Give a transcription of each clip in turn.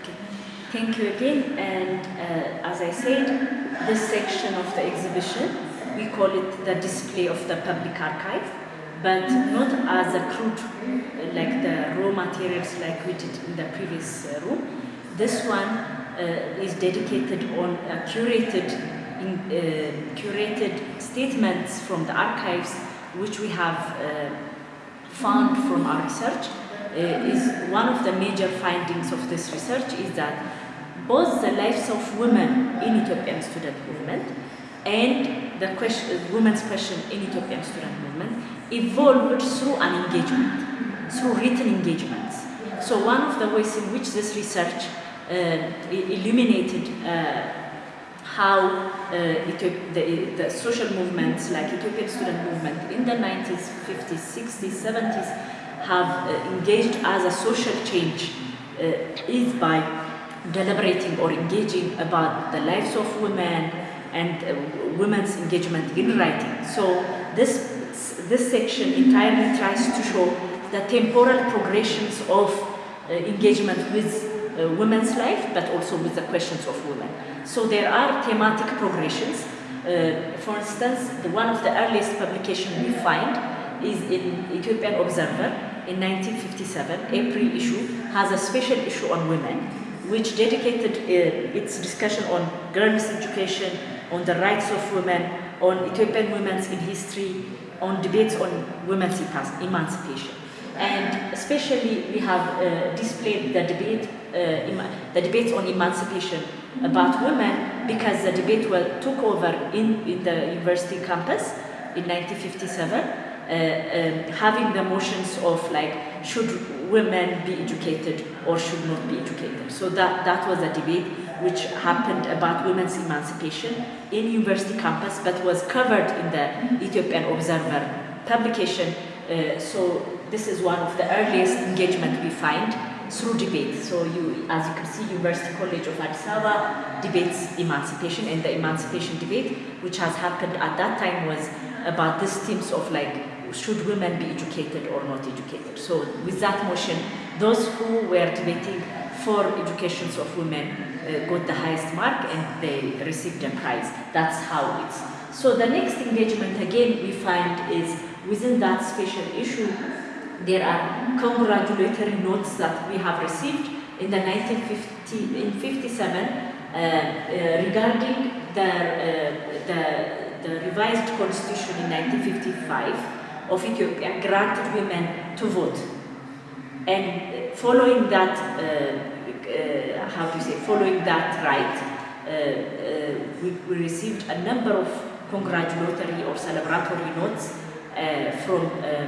Okay. Thank you again. And uh, as I said, this section of the exhibition, we call it the display of the public archive, but not as a crude, like the raw materials like we did in the previous uh, room. This one uh, is dedicated on uh, curated, in, uh, curated statements from the archives, which we have found from our research is one of the major findings of this research is that both the lives of women in Ethiopian student movement and the question, women's question in Ethiopian student movement evolved through an engagement, through written engagements. So one of the ways in which this research uh, illuminated uh, how uh, the, the social movements like Ethiopian student movement in the 90s, 50s, 60s, 70s have uh, engaged as a social change uh, is by deliberating or engaging about the lives of women and uh, women's engagement in writing. So this, this section entirely tries to show the temporal progressions of engagement with women's life, but also with the questions of women. So there are thematic progressions. Uh, for instance, the, one of the earliest publication we find is in Ethiopian Observer in 1957. April issue has a special issue on women, which dedicated uh, its discussion on girls' education, on the rights of women, on Ethiopian women's in history, on debates on women's emancipation. And especially we have uh, displayed the debate, uh, the debates on emancipation about women because the debate well, took over in, in the university campus in 1957, uh, um, having the motions of like, should women be educated or should not be educated? So that, that was a debate which happened about women's emancipation in university campus but was covered in the Ethiopian Observer publication. Uh, so this is one of the earliest engagement we find through debate. So you, as you can see, University College of Addis Ababa debates emancipation and the emancipation debate, which has happened at that time was about these themes of like, should women be educated or not educated? So with that motion, those who were debating for educations of women uh, got the highest mark and they received a prize. That's how it's. So the next engagement again we find is within that special issue, there are congratulatory notes that we have received in the 1950 in 57 uh, uh, regarding the, uh, the, the revised constitution in 1955 of Ethiopia granted women to vote. And following that, uh, uh, how do you say, following that right, uh, uh, we, we received a number of congratulatory or celebratory notes uh, from, uh,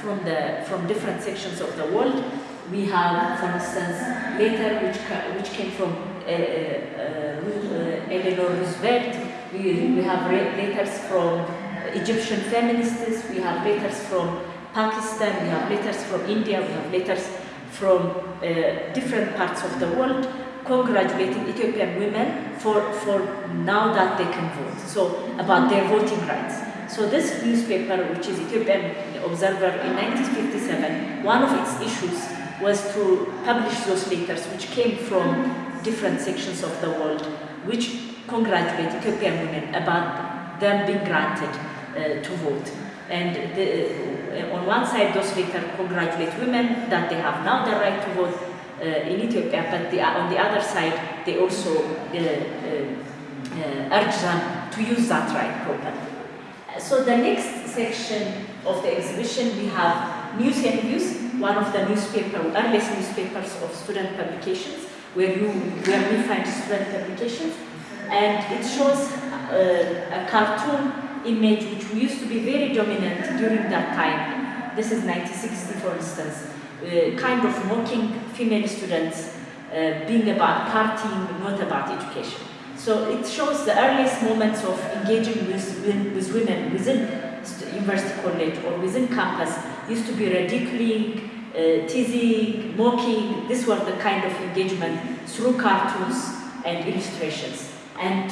from, the, from different sections of the world. We have, for instance, letter which, which came from Eleanor Roosevelt. We, we have letters from Egyptian feminists. We have letters from Pakistan. We have letters from India. We have letters from uh, different parts of the world congratulating Ethiopian women for, for now that they can vote. So about their voting rights. So this newspaper, which is Ethiopian Observer in 1957, one of its issues was to publish those letters which came from different sections of the world, which congratulate Ethiopian women about them being granted to vote. And the, uh, on one side, those letters congratulate women that they have now the right to vote uh, in Ethiopia, but the, on the other side, they also uh, uh, uh, urge them to use that right properly. So the next section of the exhibition, we have News and Views, one of the newspaper, earliest newspapers of student publications, where you where we find student publications, and it shows uh, a cartoon image which used to be very dominant during that time. This is 1960, for instance, uh, kind of mocking female students, uh, being about partying, not about education. So it shows the earliest moments of engaging with, with, women within university college or within campus used to be ridiculing, uh, teasing, mocking. This was the kind of engagement through cartoons and illustrations. And